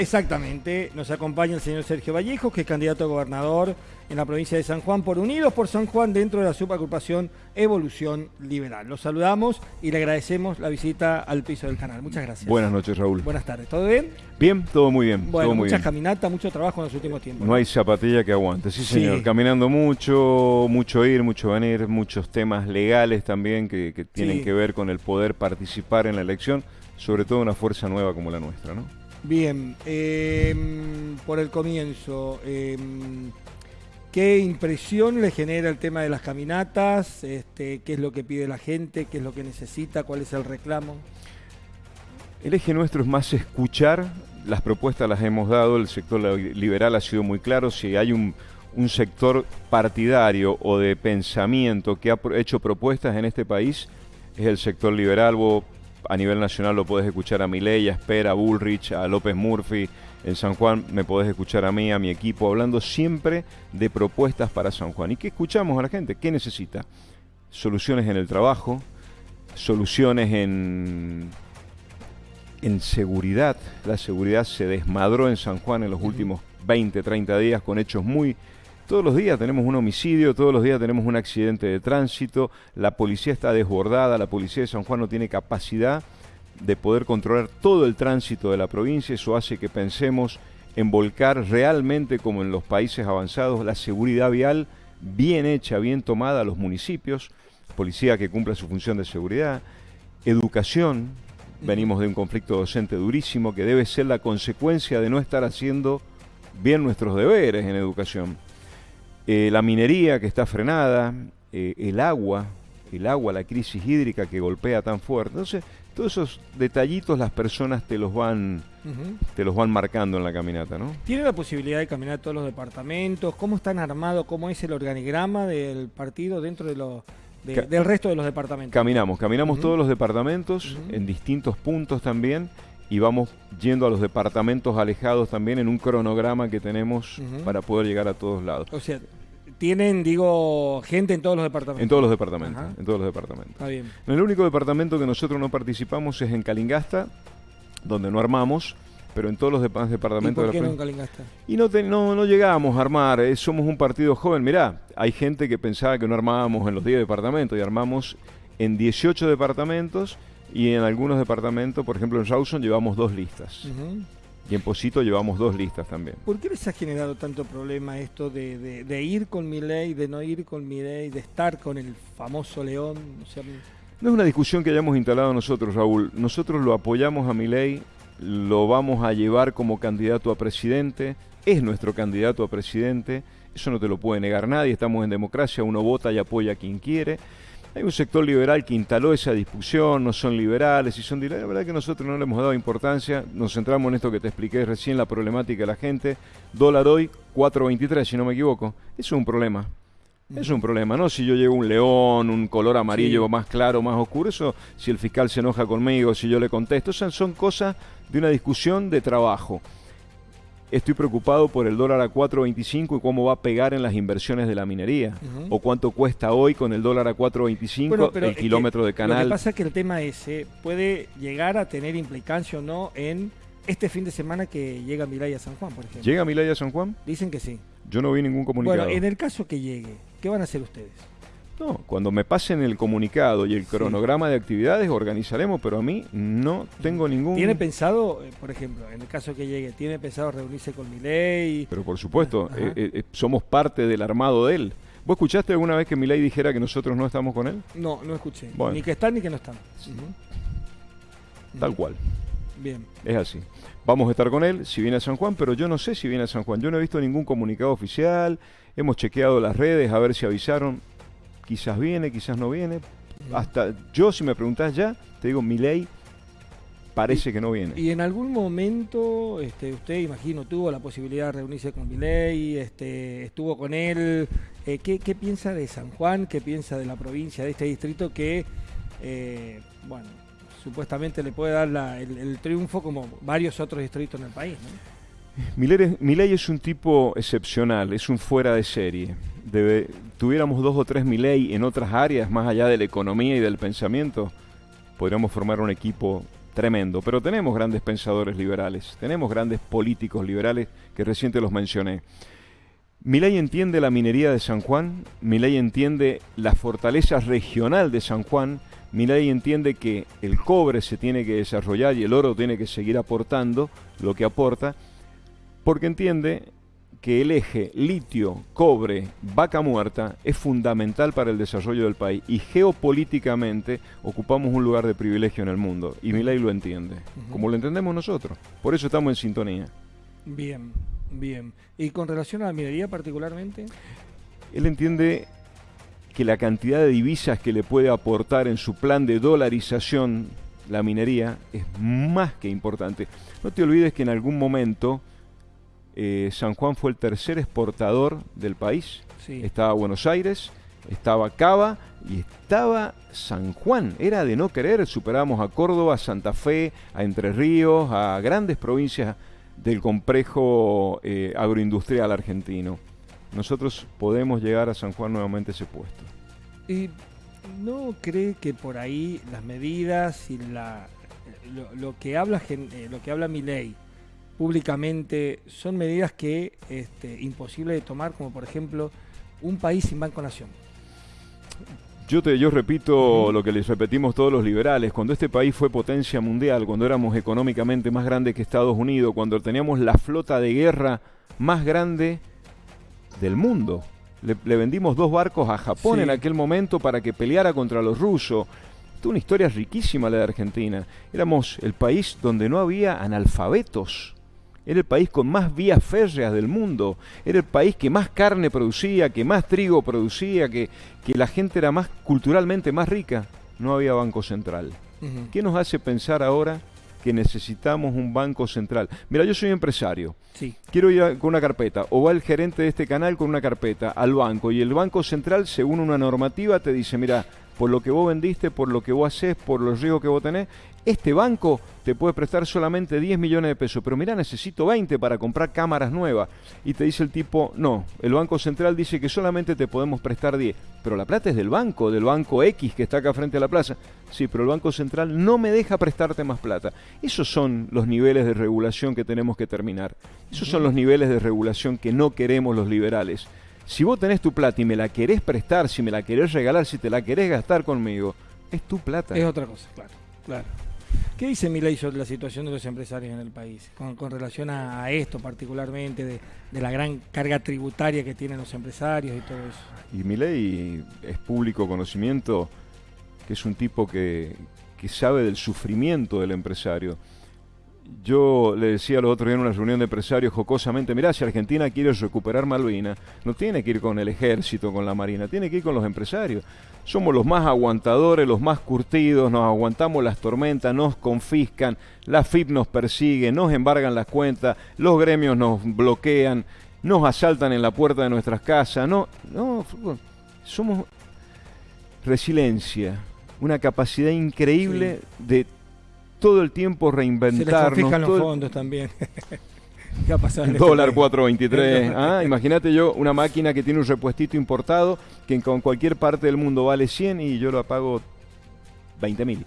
Exactamente, nos acompaña el señor Sergio Vallejo, que es candidato a gobernador en la provincia de San Juan por Unidos por San Juan dentro de la subagrupación Evolución Liberal. Los saludamos y le agradecemos la visita al piso del canal. Muchas gracias. Buenas noches, Raúl. Buenas tardes. ¿Todo bien? Bien, todo muy bien. Bueno, todo muy muchas caminatas, mucho trabajo en los últimos tiempos. No hay zapatilla que aguante, sí Sí. señor. Caminando mucho, mucho ir, mucho venir, muchos temas legales también que, que tienen Sí. que ver con el poder participar en la elección, sobre todo una fuerza nueva como la nuestra, ¿no? Bien, eh, por el comienzo, eh, ¿qué impresión le genera el tema de las caminatas? Este, ¿Qué es lo que pide la gente? ¿Qué es lo que necesita? ¿Cuál es el reclamo? El eje nuestro es más escuchar, las propuestas las hemos dado, el sector li- liberal ha sido muy claro, si hay un, sector partidario o de pensamiento que ha hecho propuestas en este país, es el sector liberal, a nivel nacional lo podés escuchar a Milei, a Esper, a Bullrich, a López Murphy, en San Juan me podés escuchar a mí, a mi equipo, hablando siempre de propuestas para San Juan. ¿Y qué escuchamos a la gente? ¿Qué necesita? Soluciones en el trabajo, soluciones en en seguridad. La seguridad se desmadró en San Juan en los últimos 20, 30 días con hechos muy... Todos los días tenemos un homicidio, todos los días tenemos un accidente de tránsito, la policía está desbordada, la policía de San Juan no tiene capacidad de poder controlar todo el tránsito de la provincia, eso hace que pensemos en volcar realmente como en los países avanzados la seguridad vial bien hecha, bien tomada a los municipios, policía que cumpla su función de seguridad, educación, venimos de un conflicto docente durísimo que debe ser la consecuencia de no estar haciendo bien nuestros deberes en educación. Eh, la minería que está frenada, eh, el agua, el agua, la crisis hídrica que golpea tan fuerte. Entonces, todos esos detallitos las personas te los van, te los van marcando en la caminata, ¿no? ¿Tiene la posibilidad de caminar todos los departamentos? ¿Cómo están armados? ¿Cómo es el organigrama del partido dentro de los, de- del resto de los departamentos? Caminamos, caminamos todos los departamentos en distintos puntos también y vamos yendo a los departamentos alejados también en un cronograma que tenemos para poder llegar a todos lados. O sea, tienen, digo, gente en todos los departamentos. En todos los departamentos, Ajá. en todos los departamentos. Está bien. En el único departamento que nosotros no participamos es en Calingasta, donde no armamos, pero en todos los ¿Y departamentos por de qué la no en Calingasta? Y no, te- no, no llegamos a armar, eh, somos un partido joven. Mirá, hay gente que pensaba que no armábamos en los 10 departamentos y armamos en 18 departamentos y en algunos departamentos, por ejemplo en Rawson llevamos dos listas. Y en Posito llevamos dos listas también. ¿Por qué les ha generado tanto problema esto de, de- de ir con mi ley, de no ir con mi ley, de estar con el famoso león? O sea, No es una discusión que hayamos instalado nosotros, Raúl. Nosotros lo apoyamos a Milei, lo vamos a llevar como candidato a presidente, es nuestro candidato a presidente, eso no te lo puede negar nadie, estamos en democracia, uno vota y apoya a quien quiere. Hay un sector liberal que instaló esa discusión, no son liberales y son liberales. La verdad que nosotros no le hemos dado importancia, nos centramos en esto que te expliqué recién, la problemática de la gente. Dólar hoy 4.23, si no me equivoco. Eso es un problema. Es un problema, ¿no? Si yo llevo un león, un color amarillo Sí. más claro, más oscuro, eso, si el fiscal se enoja conmigo, si yo le contesto, esas son cosas de una discusión de trabajo. Estoy preocupado por el dólar a 4.25 y cómo va a pegar en las inversiones de la minería. O cuánto cuesta hoy con el dólar a 4.25 Bueno, el que kilómetro de Lo que canal. pasa es que el tema ese puede llegar a tener implicancia o no en este fin de semana que llega Milay a San Juan, por ejemplo. ¿Llega Milay a San Juan? Dicen que sí. Yo no vi ningún comunicado. Bueno, en el caso que llegue, ¿qué van a hacer ustedes? No, cuando me pasen el comunicado y el Sí. cronograma de actividades, organizaremos, pero a mí no tengo ningún... ¿Tiene pensado, eh, por ejemplo, en el caso que llegue, ¿tiene pensado reunirse con Milei? Pero por supuesto, Ajá. eh, eh, somos parte del armado de él. ¿Vos escuchaste alguna vez que Milei dijera que nosotros no estamos con él? No, no escuché. Bueno. Ni que están ni que no están. Tal cual, Bien. es así. Vamos a estar con él si viene a San Juan, pero yo no sé si viene a San Juan. Yo no he visto ningún comunicado oficial, hemos chequeado las redes a ver si avisaron. Quizás viene, quizás no viene. Hasta yo, si me preguntás ya, te digo, Milei parece que no viene. Y en algún momento, este, usted, imagino, tuvo la posibilidad de reunirse con Milei, este, estuvo con él. Eh, ¿qué, qué piensa de San Juan? ¿Qué piensa de la provincia, de este distrito que, eh, bueno, supuestamente le puede dar la- el, el triunfo como varios otros distritos en el país? ¿no? Milei es, un tipo excepcional, es un fuera de serie. Tuviéramos dos o tres Milei en otras áreas, más allá de la economía y del pensamiento, podríamos formar un equipo tremendo. Pero tenemos grandes pensadores liberales, tenemos grandes políticos liberales que reciente los mencioné. Milei entiende la minería de San Juan, Milei entiende la fortaleza regional de San Juan, Milei entiende que el cobre se tiene que desarrollar y el oro tiene que seguir aportando lo que aporta, porque entiende que el eje litio, cobre, vaca muerta es fundamental para el desarrollo del país y geopolíticamente ocupamos un lugar de privilegio en el mundo y Milei lo entiende, como lo entendemos nosotros. Por eso estamos en sintonía. Bien, bien. ¿Y con relación a la minería particularmente? Él entiende que la cantidad de divisas que le puede aportar en su plan de dolarización la minería es más que importante. No te olvides que en algún momento eh, San Juan fue el tercer exportador del país. Estaba Buenos Aires, estaba Cava y estaba San Juan. Era de no querer. Superamos a Córdoba, a Santa Fe, a Entre Ríos, a grandes provincias del complejo eh, agroindustrial argentino. Nosotros podemos llegar a San Juan nuevamente ese puesto. ¿Y no cree que por ahí las medidas y la, lo, que habla eh, lo que habla mi ley públicamente son medidas que este, imposible de tomar, como por ejemplo un país sin Banco Nación. Yo, te, yo repito lo que les repetimos todos los liberales, cuando este país fue potencia mundial, cuando éramos económicamente más grandes que Estados Unidos, cuando teníamos la flota de guerra más grande del mundo. Le, vendimos dos barcos a Japón en aquel momento para que peleara contra los rusos. es una historia riquísima la de Argentina. Éramos el país donde no había analfabetos. Era el país con más vías férreas del mundo. Era el país que más carne producía, que más trigo producía, que, que la gente era más culturalmente más rica. No había banco central. ¿Qué nos hace pensar ahora que necesitamos un banco central? Mira, yo soy empresario. Sí. Quiero ir con una carpeta. O va el gerente de este canal con una carpeta al banco. Y el banco central, según una normativa, te dice, mira, por lo que vos vendiste, por lo que vos haces, por los riesgos que vos tenés, este banco te puede prestar solamente 10 millones de pesos, pero mira, necesito 20 para comprar cámaras nuevas. Y te dice el tipo, no, el Banco Central dice que solamente te podemos prestar 10, pero la plata es del banco, del banco X que está acá frente a la plaza. Sí, pero el Banco Central no me deja prestarte más plata. Esos son los niveles de regulación que tenemos que terminar. Esos son los niveles de regulación que no queremos los liberales. Si vos tenés tu plata y me la querés prestar, si me la querés regalar, si te la querés gastar conmigo, es tu plata. Es otra cosa, claro, claro. ¿Qué dice Milei sobre la situación de los empresarios en el país con, relación a, esto particularmente, de, la gran carga tributaria que tienen los empresarios y todo eso? Y Milei es público conocimiento que es un tipo que, que sabe del sufrimiento del empresario. Yo le decía el otro día en una reunión de empresarios jocosamente, mirá, si Argentina quiere recuperar Malvinas, no tiene que ir con el ejército, con la marina, tiene que ir con los empresarios. Somos los más aguantadores, los más curtidos, nos aguantamos las tormentas, nos confiscan, la FIP nos persigue, nos embargan las cuentas, los gremios nos bloquean, nos asaltan en la puerta de nuestras casas, no, no, somos resiliencia, una capacidad increíble de todo el tiempo reinventarnos. Se les los fondos también. ¿Qué ha pasado el dólar 4.23. ah, imagínate yo una máquina que tiene un repuestito importado que en cualquier parte del mundo vale 100 y yo lo pago 20 mil.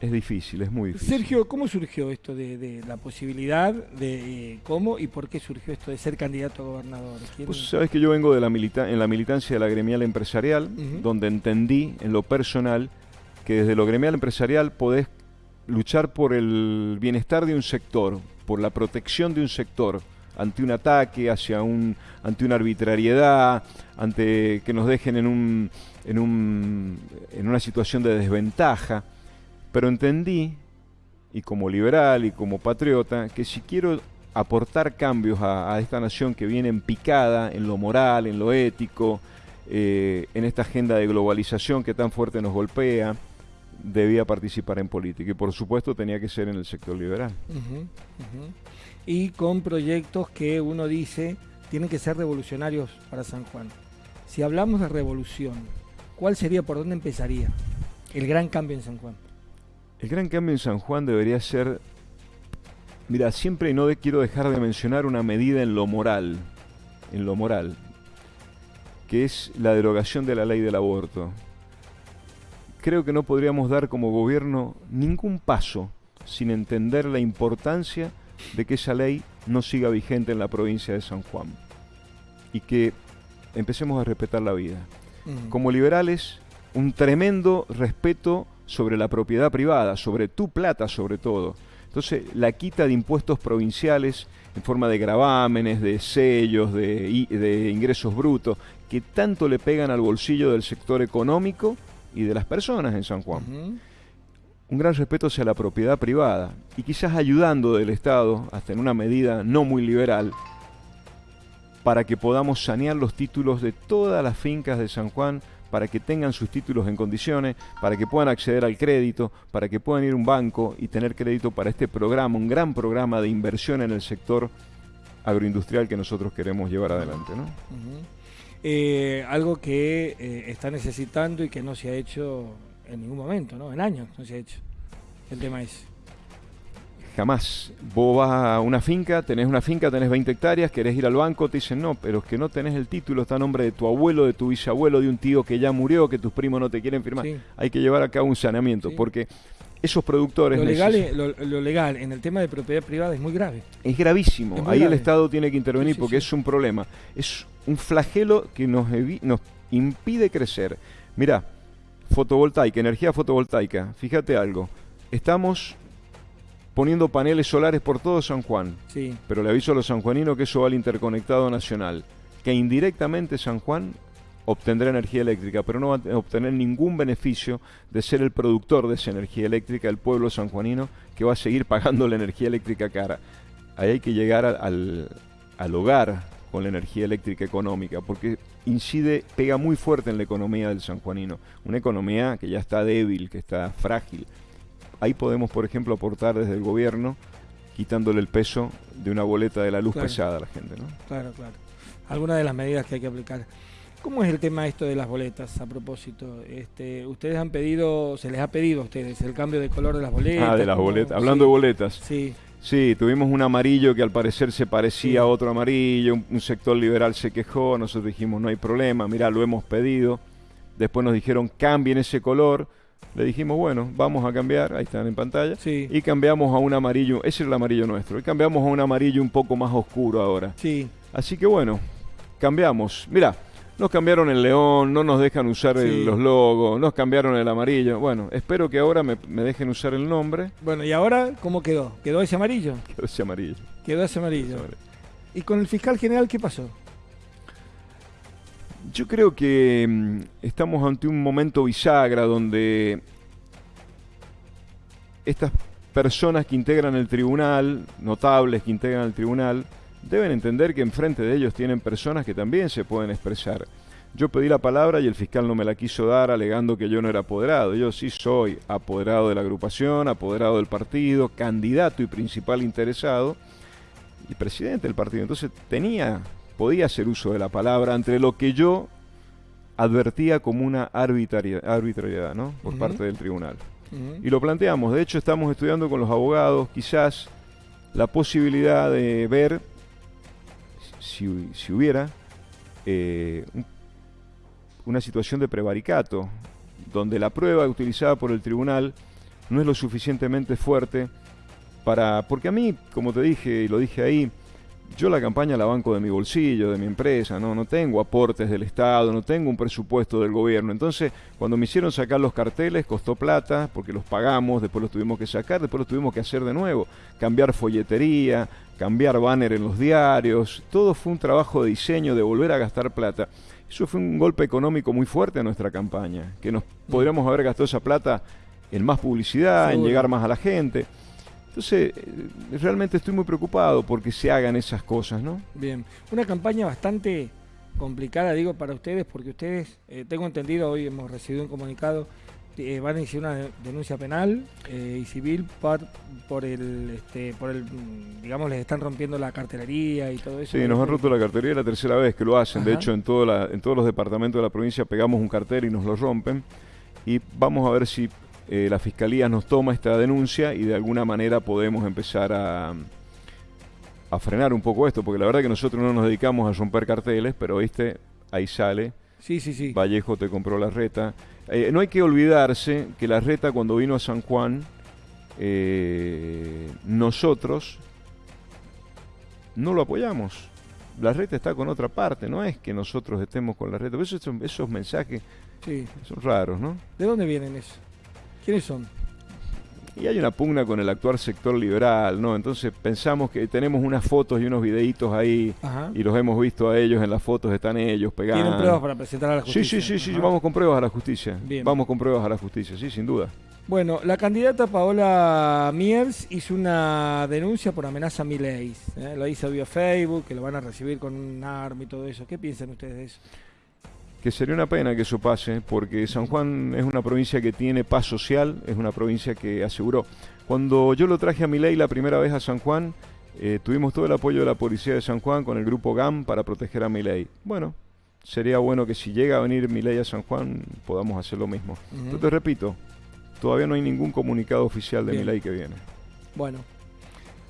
Es difícil, es muy difícil. Sergio, ¿cómo surgió esto de, la posibilidad de eh, cómo y por qué surgió esto de ser candidato a gobernador? Pues sabes que yo vengo de la milita en la militancia de la gremial empresarial, donde entendí en lo personal que desde lo gremial empresarial podés luchar por el bienestar de un sector, por la protección de un sector ante un ataque, hacia un, ante una arbitrariedad, ante que nos dejen en, un, en, un, en una situación de desventaja. Pero entendí, y como liberal y como patriota, que si quiero aportar cambios a, esta nación que viene en picada en lo moral, en lo ético, eh, en esta agenda de globalización que tan fuerte nos golpea, debía participar en política y por supuesto tenía que ser en el sector liberal. Y con proyectos que uno dice tienen que ser revolucionarios para San Juan. Si hablamos de revolución, ¿cuál sería, por dónde empezaría el gran cambio en San Juan? El gran cambio en San Juan debería ser, mira, siempre no quiero dejar de mencionar una medida en lo moral, en lo moral, que es la derogación de la ley del aborto creo que no podríamos dar como gobierno ningún paso sin entender la importancia de que esa ley no siga vigente en la provincia de San Juan y que empecemos a respetar la vida. Como liberales, un tremendo respeto sobre la propiedad privada, sobre tu plata sobre todo. Entonces, la quita de impuestos provinciales en forma de gravámenes, de sellos, de, de ingresos brutos, que tanto le pegan al bolsillo del sector económico y de las personas en San Juan. Un gran respeto hacia la propiedad privada y quizás ayudando del Estado, hasta en una medida no muy liberal, para que podamos sanear los títulos de todas las fincas de San Juan, para que tengan sus títulos en condiciones, para que puedan acceder al crédito, para que puedan ir a un banco y tener crédito para este programa, un gran programa de inversión en el sector agroindustrial que nosotros queremos llevar adelante. ¿no? Eh, algo que eh, está necesitando y que no se ha hecho en ningún momento, ¿no? En años no se ha hecho. El tema es. Jamás. Vos vas a una finca, tenés una finca, tenés 20 hectáreas, querés ir al banco, te dicen no, pero es que no tenés el título, está a nombre de tu abuelo, de tu bisabuelo, de un tío que ya murió, que tus primos no te quieren firmar. Hay que llevar a cabo un saneamiento, porque esos productores... Lo legal, lo, legal en el tema de propiedad privada es muy grave. Es gravísimo. Ahí el Estado tiene que intervenir porque es un problema. Es un flagelo que nos, nos impide crecer. Mira, fotovoltaica, energía fotovoltaica. Fíjate algo. Estamos poniendo paneles solares por todo San Juan. Sí. Pero le aviso a los sanjuaninos que eso va al interconectado nacional. Que indirectamente San Juan obtendrá energía eléctrica, pero no va a obtener ningún beneficio de ser el productor de esa energía eléctrica el pueblo sanjuanino que va a seguir pagando la energía eléctrica cara. Ahí hay que llegar al, al hogar con la energía eléctrica económica, porque incide, pega muy fuerte en la economía del sanjuanino, una economía que ya está débil, que está frágil. Ahí podemos, por ejemplo, aportar desde el gobierno, quitándole el peso de una boleta de la luz pesada a la gente. ¿no? Claro, claro. Algunas de las medidas que hay que aplicar. ¿Cómo es el tema esto de las boletas a propósito? Este, ustedes han pedido, se les ha pedido a ustedes el cambio de color de las boletas. Ah, de las boletas. Hablando de boletas. Sí. Sí, tuvimos un amarillo que al parecer se parecía a otro amarillo, un, sector liberal se quejó, nosotros dijimos no hay problema, mirá, lo hemos pedido. Después nos dijeron cambien ese color. Le dijimos, bueno, vamos a cambiar, ahí están en pantalla, sí. y cambiamos a un amarillo, ese es el amarillo nuestro, y cambiamos a un amarillo un poco más oscuro ahora. Sí. Así que bueno, cambiamos. Mira, nos cambiaron el león, no nos dejan usar los logos, nos cambiaron el amarillo. Bueno, espero que ahora me, dejen usar el nombre. Bueno, ¿y ahora cómo quedó? ¿Quedó ese amarillo? Quedó ese amarillo. Quedó ese amarillo. ¿Y con el fiscal general qué pasó? Yo creo que mm, estamos ante un momento bisagra donde estas personas que integran el tribunal, notables que integran el tribunal, deben entender que enfrente de ellos tienen personas que también se pueden expresar. Yo pedí la palabra y el fiscal no me la quiso dar alegando que yo no era apoderado. Yo sí soy apoderado de la agrupación, apoderado del partido, candidato y principal interesado y presidente del partido. Entonces tenía, podía hacer uso de la palabra entre lo que yo advertía como una arbitrariedad, ¿no? por parte del tribunal. Y lo planteamos. De hecho, estamos estudiando con los abogados quizás la posibilidad de ver si, hubiera eh, una situación de prevaricato, donde la prueba utilizada por el tribunal no es lo suficientemente fuerte para... Porque a mí, como te dije y lo dije ahí, yo la campaña la banco de mi bolsillo, de mi empresa, ¿no? no tengo aportes del Estado, no tengo un presupuesto del gobierno. Entonces, cuando me hicieron sacar los carteles, costó plata, porque los pagamos, después los tuvimos que sacar, después los tuvimos que hacer de nuevo, cambiar folletería, cambiar banner en los diarios, todo fue un trabajo de diseño, de volver a gastar plata. Eso fue un golpe económico muy fuerte a nuestra campaña, que nos mm. podríamos haber gastado esa plata en más publicidad, en llegar más a la gente. Entonces, eh, realmente estoy muy preocupado porque se hagan esas cosas, ¿no? Bien, una campaña bastante complicada, digo, para ustedes, porque ustedes, eh, tengo entendido, hoy hemos recibido un comunicado, eh, van a iniciar una denuncia penal y civil por, por el, este, por el, digamos, les están rompiendo la cartelería y todo eso. Sí, nos han roto la cartelería la tercera vez que lo hacen. De hecho, en, todo la, en todos los departamentos de la provincia pegamos un cartel y nos lo rompen. Y vamos a ver si eh, la Fiscalía nos toma esta denuncia y de alguna manera podemos empezar a, a frenar un poco esto, porque la verdad que nosotros no nos dedicamos a romper carteles, pero viste, ahí sale. Sí, sí, sí. Vallejo te compró la reta. Eh, no hay que olvidarse que la reta cuando vino a San Juan, eh, nosotros no lo apoyamos. La reta está con otra parte, no es que nosotros estemos con la reta. Esos, esos mensajes Sí. son raros, ¿no? ¿De dónde vienen esos? ¿Quiénes son? Y hay una pugna con el actual sector liberal, ¿no? Entonces pensamos que tenemos unas fotos y unos videitos ahí Ajá. y los hemos visto a ellos, en las fotos están ellos pegando. ¿Tienen pruebas para presentar a la Sí, justicia? sí, sí, sí, Ajá. vamos con pruebas a la justicia. Bien. Vamos con pruebas a la justicia, sí, sin duda. Bueno, la candidata Paola Miers hizo una denuncia por amenaza a Milei. ¿eh? Lo hizo vía Facebook, que lo van a recibir con un arma y todo eso. ¿Qué piensan ustedes de eso? Que sería una pena que eso pase, porque San Juan es una provincia que tiene paz social, es una provincia que aseguró. Cuando yo lo traje a Milei la primera vez a San Juan, eh, tuvimos todo el apoyo de la policía de San Juan con el grupo GAM para proteger a Milei. Bueno, sería bueno que si llega a venir Milei a San Juan podamos hacer lo mismo. Te repito, todavía no hay ningún comunicado oficial de Bien. Milei que viene. Bueno,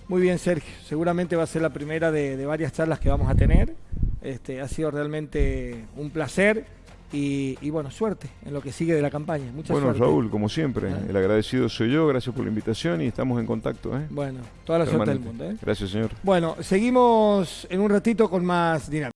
muy bien, Sergio. Seguramente va a ser la primera de, de varias charlas que vamos a tener. Este, ha sido realmente un placer y, y, bueno, suerte en lo que sigue de la campaña. Mucha bueno, suerte. Raúl, como siempre, Ah. el agradecido soy yo, gracias por la invitación y estamos en contacto. ¿eh? Bueno, toda la suerte del Permanente. mundo. ¿eh? Gracias, señor. Bueno, seguimos en un ratito con más dinámica.